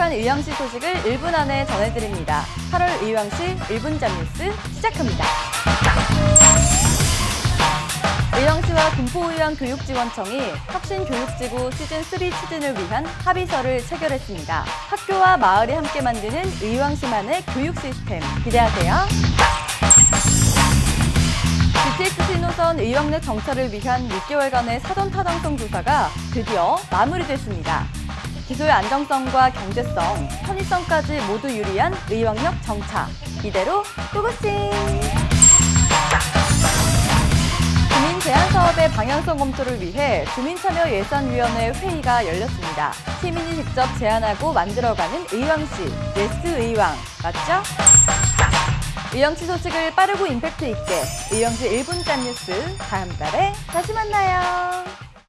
주목한 의왕시 소식을 1분 안에 전해드립니다. 8월 의왕시 1분 잡뉴스 시작합니다. 의왕시와 군포의왕교육지원청이 혁신교육지구 시즌3 추진을 위한 합의서를 체결했습니다. 학교와 마을이 함께 만드는 의왕시만의 교육 시스템 기대하세요. GTX 신호선 의왕역 정차를 위한 6개월간의 사전 타당성 조사가 드디어 마무리됐습니다. 기술의 안정성과 경제성, 편의성까지 모두 유리한 의왕역 정차. 이대로 고고싱! 주민 제안 사업의 방향성 검토를 위해 주민참여예산위원회 회의가 열렸습니다. 시민이 직접 제안하고 만들어가는 의왕시, yes 의왕, 맞죠? 의왕시 소식을 빠르고 임팩트 있게 의왕시 1분 짠 뉴스 다음 달에 다시 만나요.